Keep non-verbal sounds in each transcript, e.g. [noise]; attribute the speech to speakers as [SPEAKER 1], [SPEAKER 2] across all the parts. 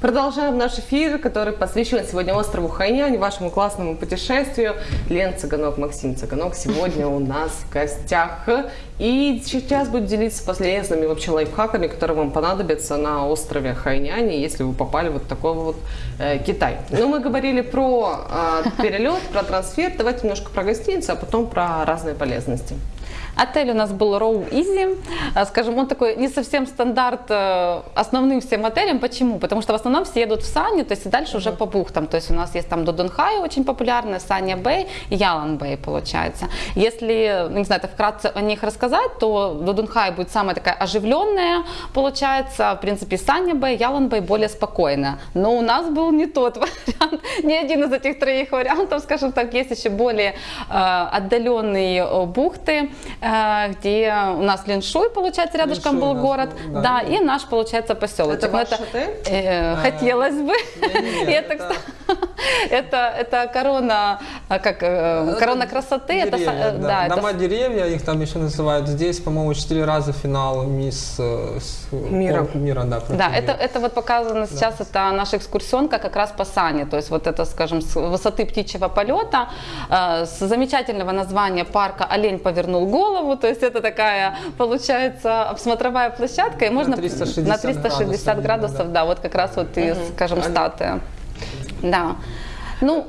[SPEAKER 1] Продолжаем наш эфир, который посвящен сегодня острову Хайнянь, вашему классному путешествию. Лен Цыганок, Максим Цыганок сегодня у нас в гостях. И сейчас будет делиться полезными вообще лайфхаками, которые вам понадобятся на острове Хайнянь, если вы попали вот в такой вот э, Китай. Но мы говорили про э, перелет, про трансфер. Давайте немножко про гостиницу, а потом про разные полезности.
[SPEAKER 2] Отель у нас был Row Easy. А, скажем, он такой не совсем стандарт э, основным всем отелям. Почему? Потому что в основном все едут в Сани, то есть и дальше уже по бухтам. То есть у нас есть там Додонхай очень популярная, Саня Бэй и Ялан Бэй получается. Если, не знаю, это вкратце о них рассказать, то Додонхай будет самая такая оживленная, получается. В принципе, Саня Бэй, Ялан Бэй более спокойная. Но у нас был не тот [laughs] вариант, ни один из этих троих вариантов, скажем так, есть еще более э, отдаленные э, бухты, где у нас Линшуй, получается, рядышком Линшуй был город, был, да, да, и наш, получается, поселок.
[SPEAKER 1] Это ваш это,
[SPEAKER 2] э, Хотелось бы. [laughs] это, [laughs] это, это корона, а, как, э, корона красоты.
[SPEAKER 3] Деревья, это, да. Да, Дома это... деревья, их там еще называют. Здесь, по-моему, четыре раза финал мисс
[SPEAKER 1] мира.
[SPEAKER 3] мира да,
[SPEAKER 2] да это, это вот показано сейчас, да. это наша экскурсионка как раз по Сане. То есть вот это, скажем, с высоты птичьего полета, с замечательного названия парка «Олень повернул голову», голову, то есть это такая, получается, смотровая площадка, и можно
[SPEAKER 3] на 360,
[SPEAKER 2] на 360 градусов, градусов да. да, вот как раз вот и, угу. скажем, статуя. Да. Ну,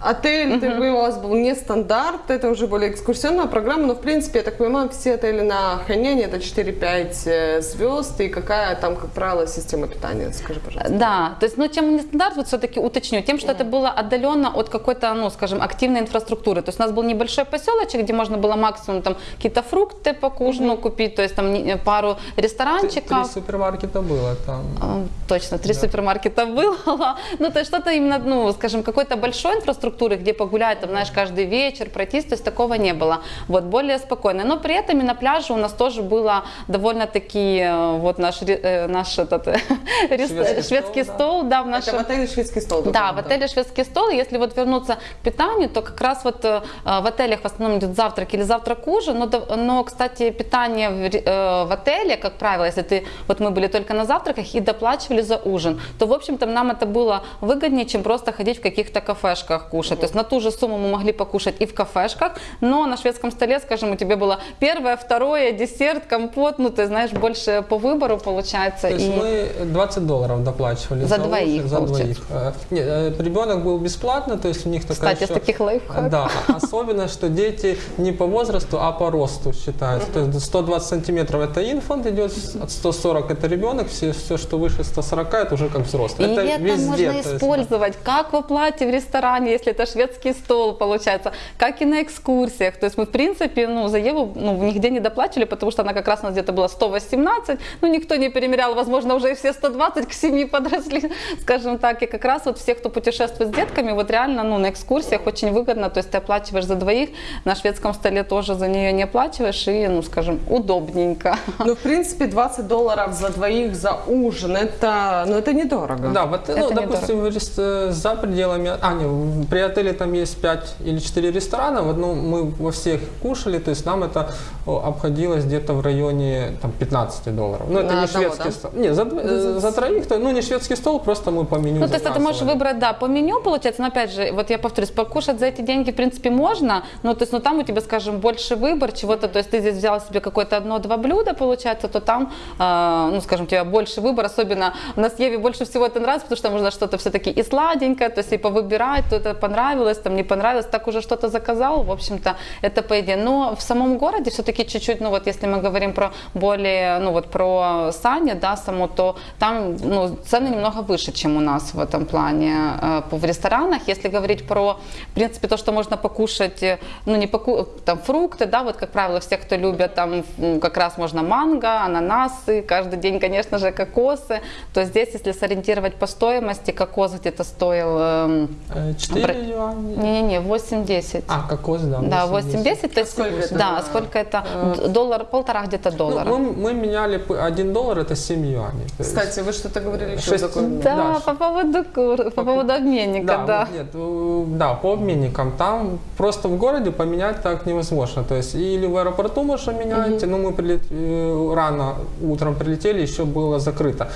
[SPEAKER 1] Отель uh -huh. у вас был не стандарт, это уже более экскурсионная программа, но в принципе, я так понимаю, все отели на Хайняне это 4-5 э, звезд, и какая там, как правило, система питания, скажи, пожалуйста.
[SPEAKER 2] Да, то есть, ну, чем не стандарт, вот все-таки уточню, тем, что uh -huh. это было отдаленно от какой-то, ну, скажем, активной инфраструктуры, то есть у нас был небольшой поселочек, где можно было максимум там какие-то фрукты по ужину uh -huh. купить, то есть там пару ресторанчиков.
[SPEAKER 3] Три супермаркета было там.
[SPEAKER 2] Точно, три да. супермаркета [laughs] было, ну, то есть что-то именно, ну, скажем, какой-то большой инфраструктуры, структуры, где погулять, там, знаешь, каждый вечер пройтись, то есть такого не было. Вот, более спокойно. Но при этом и на пляже у нас тоже было довольно-таки, э, вот наш, э, наш этот, [laughs] шведский, шведский стол, стол да.
[SPEAKER 1] да, в нашем... Это в отеле шведский стол.
[SPEAKER 2] Да, в отеле шведский стол. Если вот вернуться к питанию, то как раз вот э, в отелях в основном идет завтрак или завтрак ужин, но, но кстати, питание в, в отеле, как правило, если ты, вот мы были только на завтраках и доплачивали за ужин, то, в общем-то, нам это было выгоднее, чем просто ходить в каких-то кафешках кушать. То есть на ту же сумму мы могли покушать и в кафешках, но на шведском столе, скажем, у тебя было первое, второе, десерт, компот, ну ты знаешь, больше по выбору получается.
[SPEAKER 3] То есть и... мы 20 долларов доплачивали
[SPEAKER 2] за, за двоих.
[SPEAKER 3] За двоих. Э, нет, э, ребенок был бесплатно, то есть у них такая
[SPEAKER 2] Кстати, еще... таких лайфхаков.
[SPEAKER 3] Да, особенно, что дети не по возрасту, а по росту считаются. То есть 120 сантиметров это инфант идет, от 140 это ребенок, все, все, что выше 140 это уже как взрослый.
[SPEAKER 2] И это, это везде, можно использовать, как в оплате в ресторане, если это шведский стол получается, как и на экскурсиях. То есть мы, в принципе, ну, за Еву ну, нигде не доплачивали, потому что она как раз у нас где-то была 118, ну, никто не перемерял, возможно, уже и все 120 к 7 подросли, [laughs] скажем так. И как раз вот все, кто путешествует с детками, вот реально, ну, на экскурсиях очень выгодно, то есть ты оплачиваешь за двоих, на шведском столе тоже за нее не оплачиваешь, и, ну, скажем, удобненько. [laughs]
[SPEAKER 1] Ну, в принципе, 20 долларов за двоих за ужин, это, ну, это недорого.
[SPEAKER 3] Да, вот, ну, допустим, недорого. за пределами, а, не, при отеле там есть 5 или 4 ресторана, в одном мы во всех кушали, то есть нам это обходилось где-то в районе там, 15 долларов. Ну, это
[SPEAKER 2] На
[SPEAKER 3] не одного, шведский да? стол. Нет, за, за, за троих, то, ну, не шведский стол, просто мы по меню
[SPEAKER 2] Ну, то есть ты можешь выбрать, да, по меню, получается, но опять же, вот я повторюсь, покушать за эти деньги, в принципе, можно, но то есть, ну, там у тебя, скажем, больше выбор чего-то, то есть ты здесь взял себе какое-то одно-два блюда, получается, то там, э, ну, скажем, у тебя больше выбор, особенно у нас Еве больше всего это нравится, потому что можно что-то все-таки и сладенькое, то есть и повыбирать, то это понравилось, там не понравилось, так уже что-то заказал, в общем-то, это по идее. Но в самом городе все-таки чуть-чуть, ну вот если мы говорим про более, ну вот про Сани, да, само, то там, ну, цены немного выше, чем у нас в этом плане э, в ресторанах. Если говорить про, в принципе, то, что можно покушать, э, ну не поку там фрукты, да, вот как правило, все, кто любят, там как раз можно манго, ананасы, каждый день, конечно же, кокосы, то здесь, если сориентировать по стоимости, кокос где-то стоил...
[SPEAKER 3] 4 юаней.
[SPEAKER 2] Не-не-не, 8-10.
[SPEAKER 3] А, кокос, да.
[SPEAKER 2] Да,
[SPEAKER 3] 8-10.
[SPEAKER 2] 8-10, то есть,
[SPEAKER 1] сколько это?
[SPEAKER 2] да, сколько это, д- доллар, полтора где-то
[SPEAKER 3] Ну,
[SPEAKER 2] доллара.
[SPEAKER 3] мы, мы меняли 1 доллар, это 7 юаней.
[SPEAKER 1] Кстати, вы что-то говорили еще
[SPEAKER 3] Шесть-
[SPEAKER 1] такое.
[SPEAKER 2] да,
[SPEAKER 3] да,
[SPEAKER 2] по поводу, кур- по поводу обменника,
[SPEAKER 3] Да,
[SPEAKER 2] да.
[SPEAKER 3] вот нет, да, по обменникам. Там просто в городе поменять так невозможно. То есть или в аэропорту можно менять, но мы прилет- э, рано утром прилетели, еще было закрыто.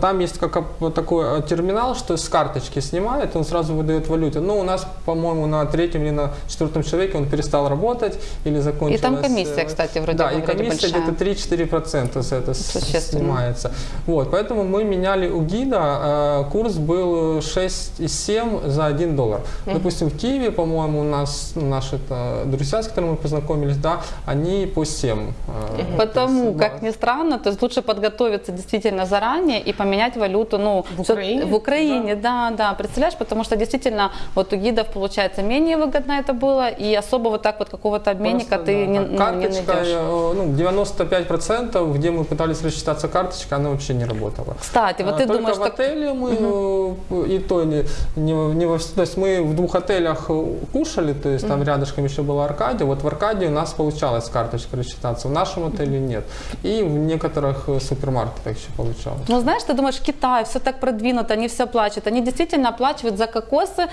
[SPEAKER 3] Там есть как вот такой э, терминал, что с карточки снимает, он сразу выдает валюту. Но у нас, по-моему, на третьем или на четвертом человеке он перестал работать или закончилась.
[SPEAKER 2] И там комиссия,
[SPEAKER 3] э,
[SPEAKER 2] кстати, вроде
[SPEAKER 3] Да,
[SPEAKER 2] бы
[SPEAKER 3] и комиссия где-то 3-4% за это с-
[SPEAKER 2] Существенно.
[SPEAKER 3] снимается. Вот, поэтому мы меняли у гида, э, курс был 6,7 за 1 доллар. Допустим, в Киеве, по-моему, у нас наши это, друзья, с которыми мы познакомились, да, они по 7. э,
[SPEAKER 2] Потому,
[SPEAKER 3] то есть,
[SPEAKER 2] как
[SPEAKER 3] да.
[SPEAKER 2] ни странно, то есть лучше подготовиться действительно заранее и поменять валюту, ну,
[SPEAKER 1] В Украине?
[SPEAKER 2] в Украине, да. да, представляешь, потому что действительно вот у гидов получается менее выгодно это было, и особо вот так вот какого-то обменника
[SPEAKER 3] Просто,
[SPEAKER 2] ты
[SPEAKER 3] да,
[SPEAKER 2] не, ну, не
[SPEAKER 3] Карточка,
[SPEAKER 2] найдешь.
[SPEAKER 3] э, ну, 95%, где мы пытались рассчитаться карточкой, она вообще не работала.
[SPEAKER 2] Кстати, вот
[SPEAKER 3] А,
[SPEAKER 2] ты думаешь,
[SPEAKER 3] в
[SPEAKER 2] так,
[SPEAKER 3] отеле мы, э, и то не, не, не во то есть мы в двух отелях э, кушали, то есть там рядышком еще была Аркадия, вот в Аркадии у нас получалось с карточкой рассчитаться, в нашем отеле нет. И в некоторых супермаркетах еще получалось.
[SPEAKER 2] Ну, знаешь, ты думаешь, Китай, все так продвинуто, они все оплачивают. Они действительно оплачивают за кокосы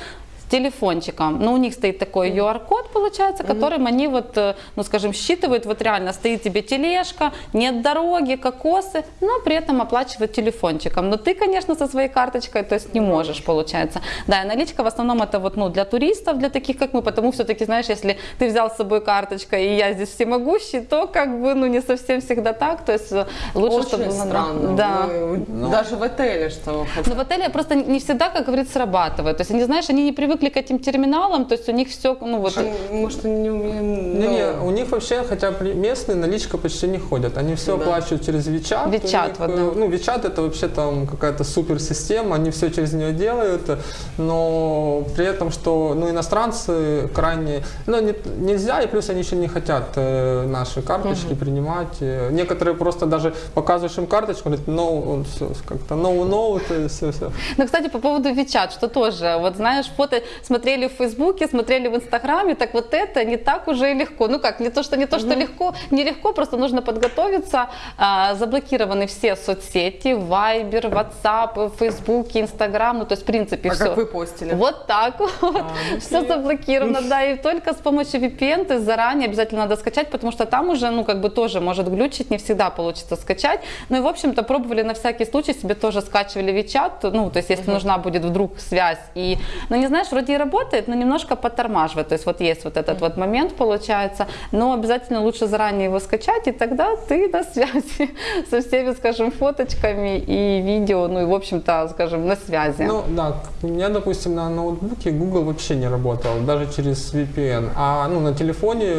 [SPEAKER 2] телефончиком. Но у них стоит такой QR-код, получается, которым они вот, э, ну, скажем, считывают, вот реально стоит тебе тележка, нет дороги, кокосы, но при этом оплачивают телефончиком. Но ты, конечно, со своей карточкой, то есть не можешь, получается. Да, и наличка в основном это вот, ну, для туристов, для таких, как мы, потому все-таки, знаешь, если ты взял с собой карточку, и я здесь всемогущий, то как бы, ну, не совсем всегда так, то есть э, лучше,
[SPEAKER 1] Очень
[SPEAKER 2] чтобы... было-
[SPEAKER 1] странно.
[SPEAKER 2] Да.
[SPEAKER 1] Вы Даже в отеле, что
[SPEAKER 2] Но в отеле просто не всегда, как говорится, срабатывает. То есть они, знаешь, они не привыкли к этим терминалам, то есть у них все, ну вот...
[SPEAKER 1] Может, не умеем...
[SPEAKER 3] Не-не,
[SPEAKER 1] ну,
[SPEAKER 3] у них вообще, хотя местные наличка почти не ходят. Они все
[SPEAKER 1] Да.
[SPEAKER 3] оплачивают через WeChat, них,
[SPEAKER 2] вот,
[SPEAKER 3] э,
[SPEAKER 2] да.
[SPEAKER 3] Ну, WeChat это вообще там какая-то суперсистема, они все через нее делают, но при этом, что ну, иностранцы крайне... Ну, не- нельзя, и плюс они еще не хотят э, наши карточки принимать. Э, Некоторые просто даже показываешь им карточку, говорят, no, все как-то no-no, то есть все-все.
[SPEAKER 2] Ну, кстати, по поводу WeChat, что тоже, вот знаешь, фото смотрели в Фейсбуке, смотрели в Инстаграме, так вот это не так уже и легко. Ну как, не то, что не то, что легко, нелегко, просто нужно подготовиться. А, заблокированы все соцсети, Viber, WhatsApp, Facebook, Instagram, ну то есть в принципе
[SPEAKER 1] А
[SPEAKER 2] все.
[SPEAKER 1] как вы постили?
[SPEAKER 2] Вот так вот.
[SPEAKER 3] ну, [laughs]
[SPEAKER 2] Все заблокировано, да, и только с помощью VPN ты заранее обязательно надо скачать, потому что там уже, ну, как бы тоже может глючить, не всегда получится скачать. Ну и, в общем-то, пробовали на всякий случай, себе тоже скачивали WeChat, ну, то есть если нужна будет вдруг связь. И, ну, не знаешь, вроде и работает, но немножко подтормаживает. То есть вот есть вот этот вот момент, получается, но обязательно лучше заранее его скачать, и тогда ты на связи [laughs] со всеми, скажем, фоточками и видео, ну и, в общем-то, скажем, на связи.
[SPEAKER 3] Ну да, у меня, допустим, на ноутбуке Google вообще не работал, даже через VPN, а ну, на телефоне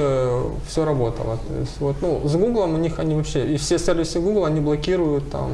[SPEAKER 3] все работало. То есть, вот, ну, с Google у них они вообще, и все сервисы Google они блокируют там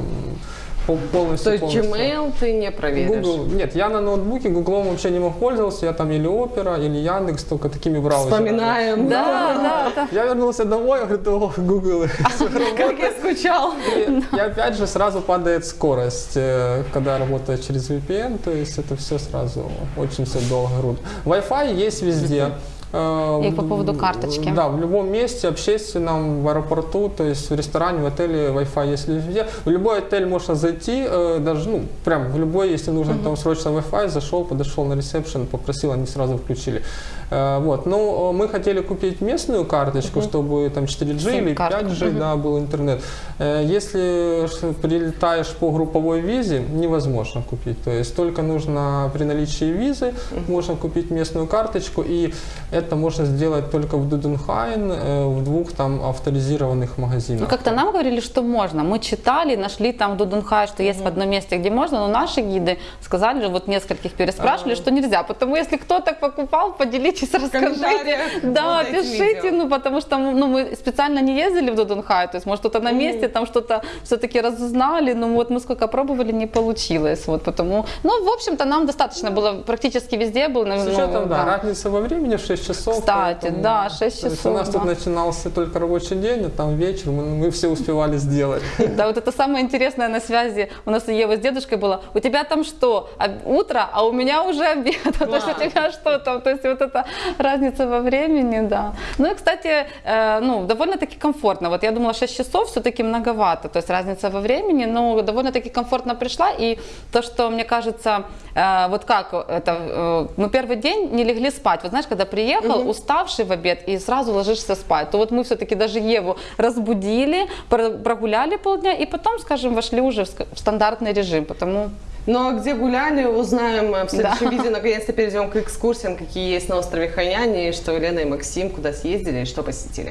[SPEAKER 3] полностью.
[SPEAKER 1] То есть
[SPEAKER 3] полностью.
[SPEAKER 1] Gmail ты не проверишь?
[SPEAKER 3] Google, нет, я на ноутбуке Google вообще не мог пользоваться, я там или Opera, или Яндекс, только такими браузерами.
[SPEAKER 1] Вспоминаем.
[SPEAKER 2] Да, да, да.
[SPEAKER 3] Я вернулся домой, говорю, о, Google. [laughs]
[SPEAKER 1] Как я скучал.
[SPEAKER 3] И, опять же сразу падает скорость, э, когда работает через VPN, то есть это все сразу очень все долго груд. Wi-Fi есть везде. Э,
[SPEAKER 2] И по поводу карточки.
[SPEAKER 3] Да, в любом месте, общественном, в аэропорту, то есть в ресторане, в отеле Wi-Fi есть везде. В любой отель можно зайти, э, даже, ну, прям в любой, если нужно там срочно Wi-Fi, зашел, подошел на ресепшн, попросил, они сразу включили. Э, Вот, ну, э, мы хотели купить местную карточку, чтобы там 4G или
[SPEAKER 2] Сим-карту.
[SPEAKER 3] 5G, да, был интернет. Если прилетаешь по групповой визе, невозможно купить. То есть только нужно при наличии визы можно купить местную карточку, и это можно сделать только в Дуденхайн, э, в двух там авторизированных магазинах.
[SPEAKER 2] Ну, как-то нам говорили, что можно. Мы читали, нашли там в Дудунхай, что есть в одном месте, где можно, но наши гиды сказали, вот нескольких переспрашивали, что нельзя. Потому если кто так покупал, поделитесь, [laughs] расскажите. Да, пишите,
[SPEAKER 1] видео.
[SPEAKER 2] ну, потому что ну, мы специально не ездили в Дудунхай, то есть, может, кто-то на месте, там что-то все-таки разузнали, но вот мы сколько пробовали, не получилось. Вот потому, ну, в общем-то, нам достаточно было, практически везде был,
[SPEAKER 3] С
[SPEAKER 2] ну,
[SPEAKER 3] учетом, да,
[SPEAKER 2] да.
[SPEAKER 3] разница во времени в 6 часов.
[SPEAKER 2] Кстати,
[SPEAKER 3] поэтому-
[SPEAKER 2] да, 6
[SPEAKER 3] то есть у
[SPEAKER 2] часов,
[SPEAKER 3] нас тут
[SPEAKER 2] да.
[SPEAKER 3] начинался только рабочий день, а там вечер мы, мы все успевали сделать. [laughs]
[SPEAKER 2] Да, вот это самое интересное на связи. У нас у Евы с дедушкой было. У тебя там что? Утро, а у меня уже обед. [laughs] То есть у тебя что там? То есть вот эта разница во времени, да. Ну и, кстати, э, ну, довольно-таки комфортно. Вот я думала, 6 часов все-таки многовато. То есть разница во времени, но довольно-таки комфортно пришла. И то, что мне кажется, э, вот как это, э, мы первый день не легли спать. Вот знаешь, когда приехал, уставший в обед, и сразу ложишься спать, то вот мы все-таки даже Еву разбудили, про- прогуляли полдня, и потом, скажем, вошли уже в стандартный режим, потому
[SPEAKER 1] Ну а где гуляли, узнаем в следующем
[SPEAKER 2] Да.
[SPEAKER 1] видео. Наконец-то перейдем к экскурсиям, какие есть на острове Хайнань, и что Елена и Максим куда съездили и что посетили.